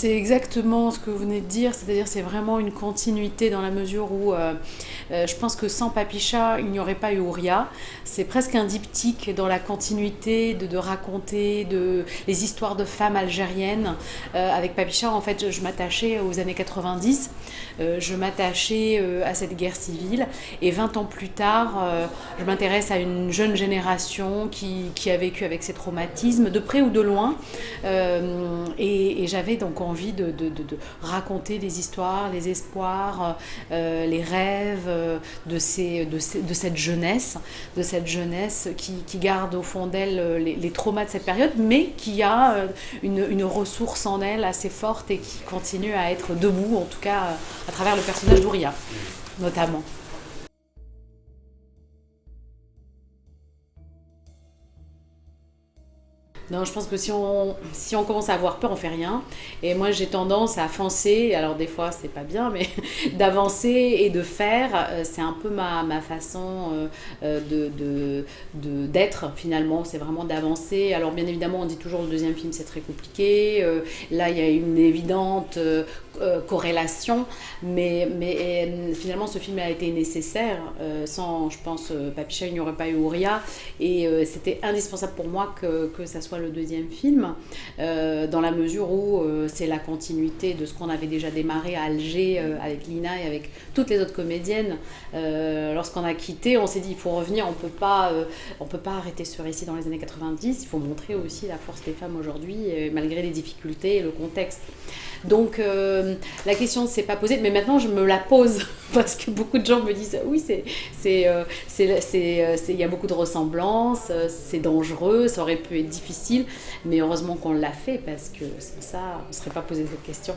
C'est exactement ce que vous venez de dire, c'est-à-dire c'est vraiment une continuité dans la mesure où euh, euh, je pense que sans Papicha, il n'y aurait pas eu Ouria. C'est presque un diptyque dans la continuité de, raconter les histoires de femmes algériennes. Euh, avec Papicha, en fait, je, m'attachais aux années 90, je m'attachais à cette guerre civile et 20 ans plus tard, je m'intéresse à une jeune génération qui, a vécu avec ces traumatismes, de près ou de loin. Et j'avais donc envie de, raconter les histoires, les espoirs, euh, les rêves euh, de, cette jeunesse, de cette jeunesse qui, qui garde au fond d'elle euh, les, traumas de cette période, mais qui a une, une, ressource en elle assez forte et qui continue à être debout, en tout cas à travers le personnage d'Ouria, notamment. Non, je pense que si on, si on commence à avoir peur, on fait rien. Et moi, j'ai tendance à avancer. Alors, des fois, c'est pas bien, mais d'avancer et de faire, euh, c'est un peu ma, ma façon euh, euh, de d'être de, finalement. C'est vraiment d'avancer. Alors, bien évidemment, on dit toujours le deuxième film, c'est très compliqué. Là, il y a une évidente corrélation. Mais, mais finalement, ce film a été nécessaire. Sans, je pense, Papicha, il n'y aurait pas eu Ouria. Et c'était indispensable pour moi que, que ça soit le deuxième film, euh, dans la mesure où euh, c'est la continuité de ce qu'on avait déjà démarré à Alger euh, avec Lina et avec toutes les autres comédiennes. Lorsqu'on a quitté, on s'est dit il faut revenir, on peut pas, peut pas arrêter ce récit dans les années 90. Il faut montrer aussi la force des femmes aujourd'hui, malgré les difficultés et le contexte. Donc la question ne s'est pas posée, mais maintenant je me la pose parce que beaucoup de gens me disent oui il y a beaucoup de ressemblances, c'est dangereux, ça aurait pu être difficile mais heureusement qu'on l'a fait parce que sans ça, on ne serait pas posé cette question.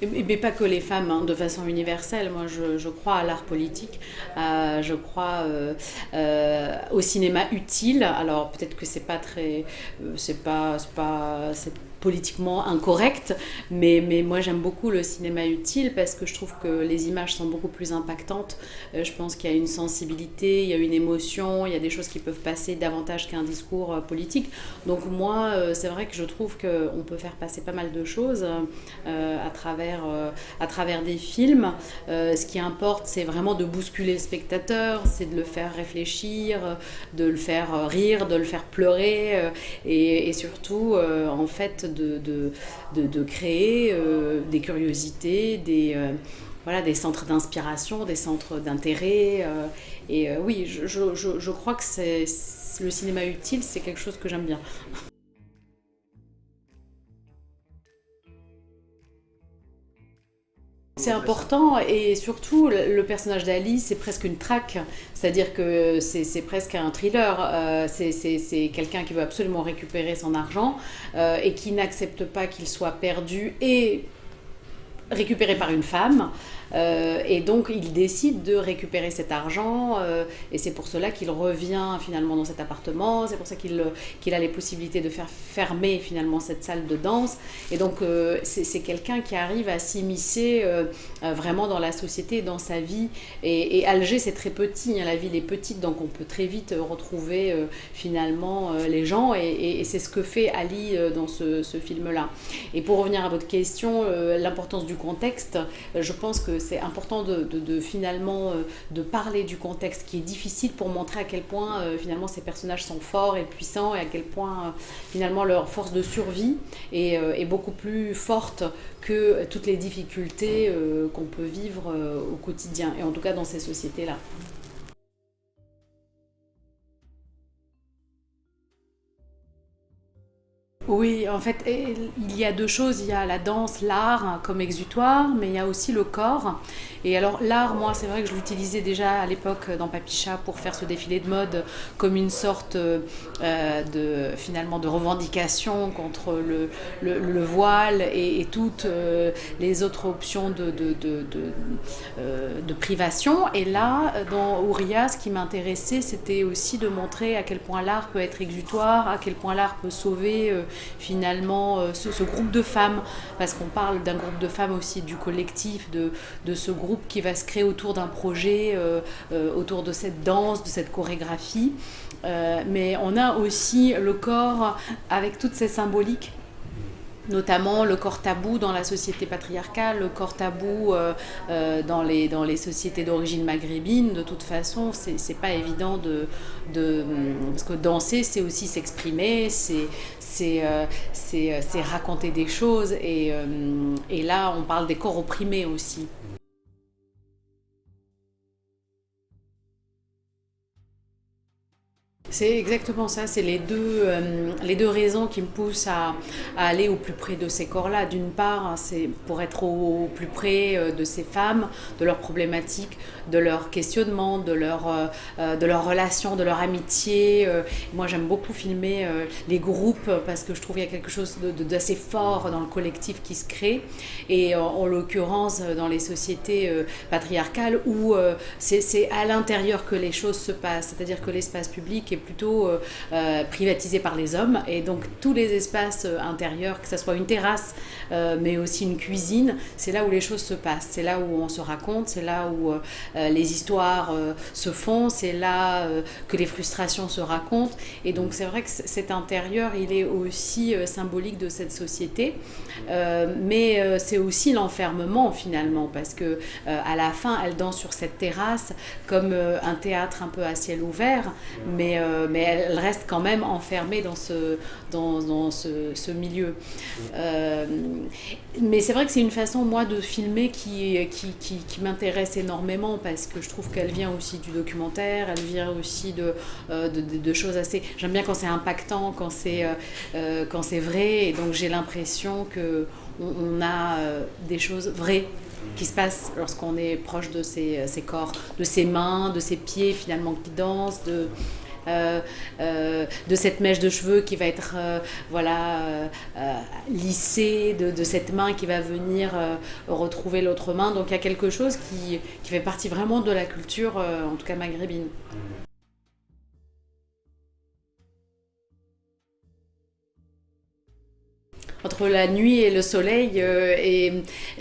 Mais pas que les femmes, hein, de façon universelle. Moi, je, crois à l'art politique, euh, je crois euh, euh, au cinéma utile. Alors peut-être que c'est pas très, c'est pas, pas, politiquement incorrect, mais, mais moi j'aime beaucoup le cinéma utile parce que je trouve que les images sont beaucoup plus impactantes. Euh, je pense qu'il y a une sensibilité, il y a une émotion, il y a des choses qui peuvent passer davantage qu'un discours euh, politique. Donc moi, euh, c'est vrai que je trouve qu'on peut faire passer pas mal de choses à, travers, à travers des films. ce qui importe, c'est vraiment de bousculer le spectateur, c'est de le faire réfléchir, de le faire rire, de le faire pleurer et, et surtout, en fait, de, de, créer euh, des curiosités, des, euh, voilà, des centres d'inspiration, des centres d'intérêt. Euh, et oui, je, je, je, crois que c'est le cinéma utile, c'est quelque chose que j'aime bien. C'est important et surtout le personnage d'Ali c'est presque une traque, c'est-à-dire que c'est presque un thriller, euh, c'est quelqu'un qui veut absolument récupérer son argent euh, et qui n'accepte pas qu'il soit perdu et récupéré par une femme. Euh, et donc il décide de récupérer cet argent euh, et c'est pour cela qu'il revient finalement dans cet appartement, c'est pour ça qu'il qu'il a les possibilités de faire fermer finalement cette salle de danse. Et donc euh, c'est quelqu'un qui arrive à s'immiscer vraiment dans la société, dans sa vie. Et, Alger c'est très petit, hein, la ville est petite donc on peut très vite retrouver finalement les gens et, c'est ce que fait Ali dans ce film-là. Et pour revenir à votre question, l'importance du contexte, je pense que c'est important de, finalement euh, de parler du contexte qui est difficile pour montrer à quel point euh, finalement ces personnages sont forts et puissants et à quel point euh, finalement leur force de survie est, est, beaucoup plus forte que toutes les difficultés qu'on peut vivre au quotidien et en tout cas dans ces sociétés-là. Oui, en fait, il y a deux choses. Il y a la danse, l'art hein, comme exutoire, mais il y a aussi le corps. Et alors l'art, moi, c'est vrai que je l'utilisais déjà à l'époque dans Papicha pour faire ce défilé de mode comme une sorte euh, de finalement de revendication contre le, le, voile et, toutes euh, les autres options de, euh, de, privation. Et là, dans Ouria, ce qui m'intéressait, c'était aussi de montrer à quel point l'art peut être exutoire, à quel point l'art peut sauver finalement ce, groupe de femmes, parce qu'on parle d'un groupe de femmes aussi, du collectif, de, de ce groupe qui va se créer autour d'un projet, autour de cette danse, de cette chorégraphie. mais on a aussi le corps avec toutes ces symboliques notamment le corps tabou dans la société patriarcale, le corps tabou euh, euh, dans, les, dans les sociétés d'origine maghrébine. De toute façon, c'est pas évident de, de. Parce que danser, c'est aussi s'exprimer, c'est euh, raconter des choses. Et là, on parle des corps opprimés aussi. C'est exactement ça, c'est les, deux, euh, les deux raisons qui me poussent à, aller au plus près de ces corps-là. D'une part, hein, c'est pour être au, plus près euh, de ces femmes, de leurs problématiques, de leurs questionnements, de leurs euh, leurs relations, de leur amitié. moi, j'aime beaucoup filmer les groupes parce que je trouve qu'il y a quelque chose d'assez fort dans le collectif qui se crée. Et en, l'occurrence, dans les sociétés patriarcales où c'est à l'intérieur que les choses se passent, c'est-à-dire que l'espace public est plutôt euh, euh, privatisé par les hommes. Et donc tous les espaces euh, intérieurs, que ce soit une terrasse, mais aussi une cuisine, c'est là où les choses se passent, c'est là où on se raconte, c'est là où les histoires se font, c'est là que les frustrations se racontent. Et donc c'est vrai que cet intérieur, il est aussi symbolique de cette société, mais c'est aussi l'enfermement finalement, parce que à la fin, elle danse sur cette terrasse comme un théâtre un peu à ciel ouvert, mais euh, mais elle reste quand même enfermée dans ce, dans, ce, milieu. Euh, mais c'est vrai que c'est une façon, moi, de filmer qui, qui, qui, m'intéresse énormément parce que je trouve qu'elle vient aussi du documentaire, elle vient aussi de, euh, de, choses assez... J'aime bien quand c'est impactant, quand c'est quand c'est vrai, et donc j'ai l'impression que on, a des choses vraies qui se passent lorsqu'on est proche de ces, ces, corps, de ses mains, de ses pieds finalement qui dansent, de, de cette mèche de cheveux qui va être euh, voilà, lissée, de, cette main qui va venir retrouver l'autre main. Donc il y a quelque chose qui, qui, fait partie vraiment de la culture, en tout cas maghrébine. Entre la nuit et le soleil. Euh, et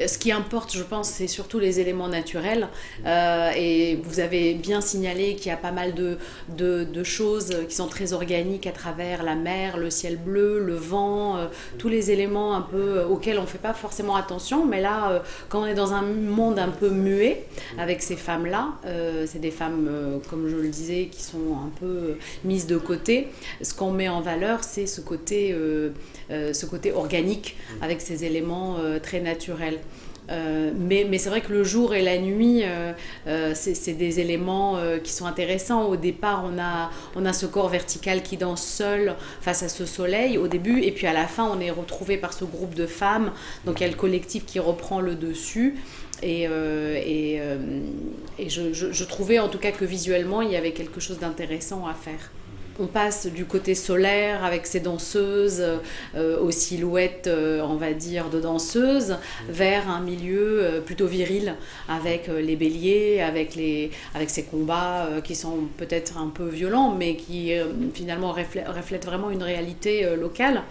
ce qui importe, je pense, c'est surtout les éléments naturels. Euh, et vous avez bien signalé qu'il y a pas mal de, choses qui sont très organiques à travers la mer, le ciel bleu, le vent, euh, tous les éléments un peu auxquels on ne fait pas forcément attention. Mais là, quand on est dans un monde un peu muet avec ces femmes-là, c'est des femmes, comme je le disais, qui sont un peu mises de côté. Ce qu'on met en valeur, c'est ce côté, ce côté organique avec ces éléments euh, très naturels. Euh, mais, c'est vrai que le jour et la nuit, euh, c'est des éléments qui sont intéressants. Au départ, on a, on a ce corps vertical qui danse seul face à ce soleil au début, et puis à la fin, on est retrouvé par ce groupe de femmes. Donc il y a le collectif qui reprend le dessus. Et, je, trouvais en tout cas que visuellement, il y avait quelque chose d'intéressant à faire on passe du côté solaire avec ces danseuses euh, aux silhouettes, euh, on va dire, de danseuses, vers un milieu euh, plutôt viril avec les béliers, avec, les, ces combats qui sont peut-être un peu violents, mais qui finalement reflètent, vraiment une réalité locale.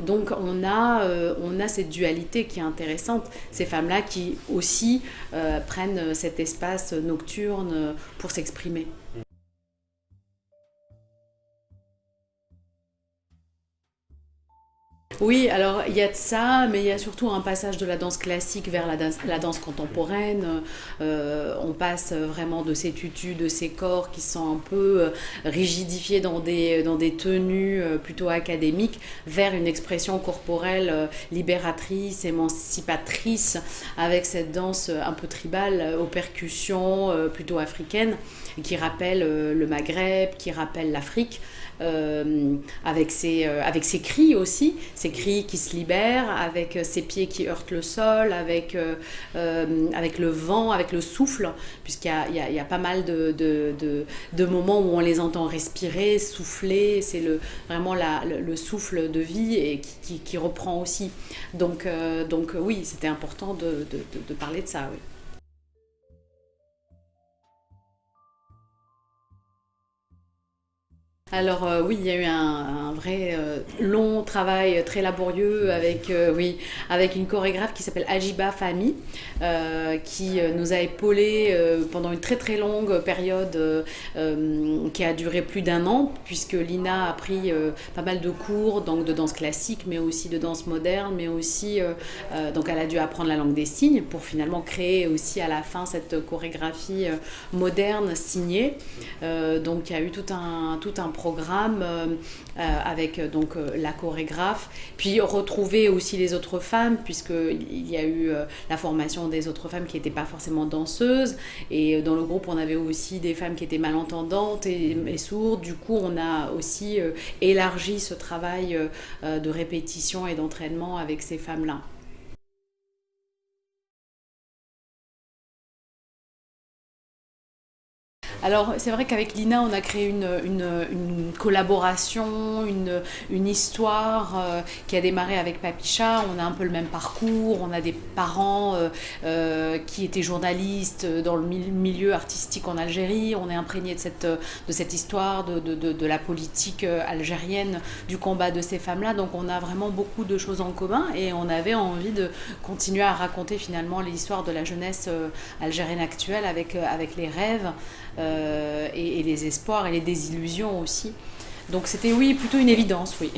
Donc on a, on a cette dualité qui est intéressante, ces femmes-là qui aussi prennent cet espace nocturne pour s'exprimer. Oui, alors il y a de ça, mais il y a surtout un passage de la danse classique vers la danse, contemporaine. Euh, on passe vraiment de ces tutus, de ces corps qui sont un peu euh, rigidifiés dans des, dans des tenues euh, plutôt académiques, vers une expression corporelle libératrice, émancipatrice, avec cette danse un peu tribale aux percussions plutôt africaines, qui rappelle le Maghreb, qui rappelle l'Afrique. Euh, avec, ses, euh, avec ses cris aussi, ses cris qui se libèrent, avec euh, ses pieds qui heurtent le sol, avec, avec le vent, avec le souffle, puisqu'il y, y, y a, pas mal de, de, de, moments où on les entend respirer, souffler, c'est le, vraiment la, le, souffle de vie et qui, reprend aussi. Donc, donc oui, c'était important de, de, parler de ça. Oui. Alors euh, oui, il y a eu un, vrai euh, long travail très laborieux avec, euh, oui, avec une chorégraphe qui s'appelle Ajiba Fami, qui nous a épaulé pendant une très très longue période qui a duré plus d'un an, puisque Lina a pris pas mal de cours donc de danse classique, mais aussi de danse moderne, mais aussi, donc elle a dû apprendre la langue des signes pour finalement créer aussi à la fin cette chorégraphie moderne signée. donc il y a eu tout un, tout un programme euh, euh, avec euh, donc la chorégraphe, puis retrouver aussi les autres femmes, puisqu'il y a eu la formation des autres femmes qui n'étaient pas forcément danseuses, et dans le groupe on avait aussi des femmes qui étaient malentendantes et, et sourdes, du coup on a aussi élargi ce travail de répétition et d'entraînement avec ces femmes-là. Alors c'est vrai qu'avec Lina, on a créé une, une, collaboration, une, une histoire euh, qui a démarré avec Papicha. On a un peu le même parcours, on a des parents euh, euh, qui étaient journalistes dans le milieu artistique en Algérie. On est imprégné de cette, de cette histoire, de, de, de, la politique algérienne, du combat de ces femmes-là. Donc on a vraiment beaucoup de choses en commun et on avait envie de continuer à raconter finalement l'histoire de la jeunesse algérienne actuelle avec, avec les rêves. Euh, et, les espoirs et les désillusions aussi. Donc c'était oui, plutôt une évidence, oui.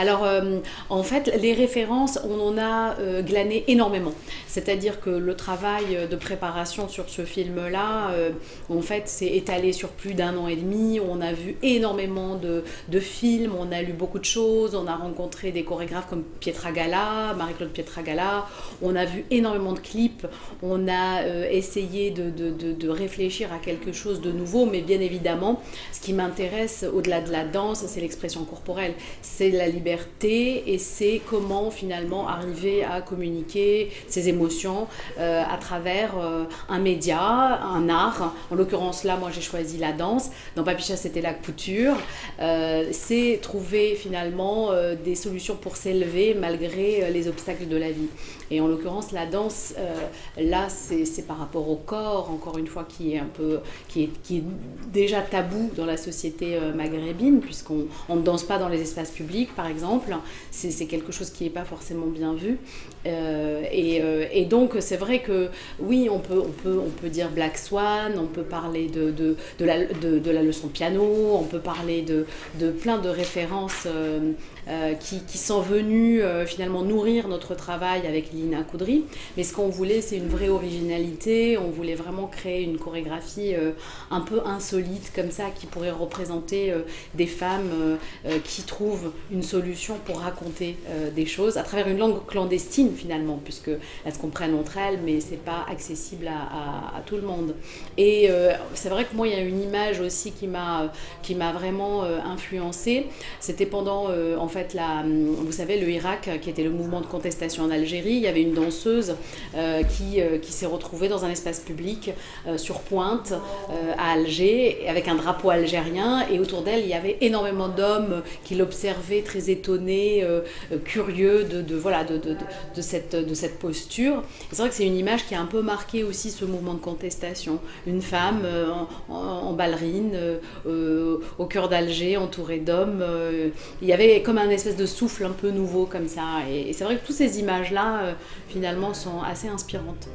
Alors, euh, en fait, les références, on en a euh, glané énormément. C'est-à-dire que le travail de préparation sur ce film-là, euh, en fait, s'est étalé sur plus d'un an et demi. On a vu énormément de, films, on a lu beaucoup de choses, on a rencontré des chorégraphes comme Pietra Gala, Marie-Claude Pietra Gala, on a vu énormément de clips, on a essayé de, réfléchir à quelque chose de nouveau, mais bien évidemment, ce qui m'intéresse au-delà de la danse, c'est l'expression corporelle, c'est la liberté et c'est comment finalement arriver à communiquer ses émotions euh, à travers euh, un média, un art. En l'occurrence là, moi j'ai choisi la danse. Dans Papicha c'était la couture. Euh, c'est trouver finalement des solutions pour s'élever malgré les obstacles de la vie. Et en l'occurrence la danse, là c'est par rapport au corps, encore une fois, qui est un peu, qui est, qui est déjà tabou dans la société maghrébine puisqu'on ne danse pas dans les espaces publics par exemple c'est quelque chose qui n'est pas forcément bien vu. Euh, euh, et, donc, c'est vrai que oui, on peut, dire Black Swan, on peut parler de, de, de, la, de la, leçon piano, on peut parler de, plein de références euh, qui, qui, sont venues finalement nourrir notre travail avec Lina Coudry. Mais ce qu'on voulait, c'est une vraie originalité. On voulait vraiment créer une chorégraphie un peu insolite, comme ça, qui pourrait représenter des femmes qui trouvent une solution pour raconter euh, des choses à travers une langue clandestine finalement, puisque elles se comprennent entre elles, mais c'est pas accessible à, tout le monde. Et euh, c'est vrai que moi, il y a une image aussi qui m'a qui m'a vraiment euh, influencée. C'était pendant en fait la, vous savez, le Irak, qui était le mouvement de contestation en Algérie. Il y avait une danseuse qui qui s'est retrouvée dans un espace public sur Pointe à Alger avec un drapeau algérien et autour d'elle il y avait énormément d'hommes qui l'observaient très étonné, euh, euh, curieux de, voilà, de, de, cette, de cette posture. C'est vrai que c'est une image qui a un peu marqué aussi ce mouvement de contestation. Une femme euh, en, ballerine, au cœur d'Alger, entourée d'hommes. il y avait comme un espèce de souffle un peu nouveau comme ça. Et, et c'est vrai que toutes ces images-là, finalement, sont assez inspirantes.